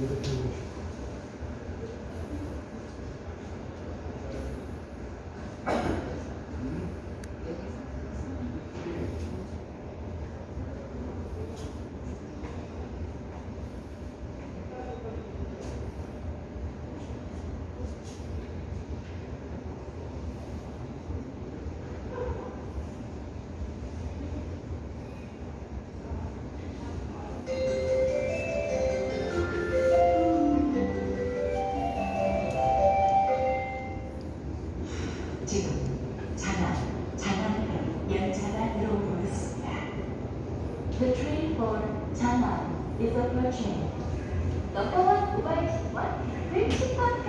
Thank you. The train for Chang'an is approaching. One, right, one, 54 pay.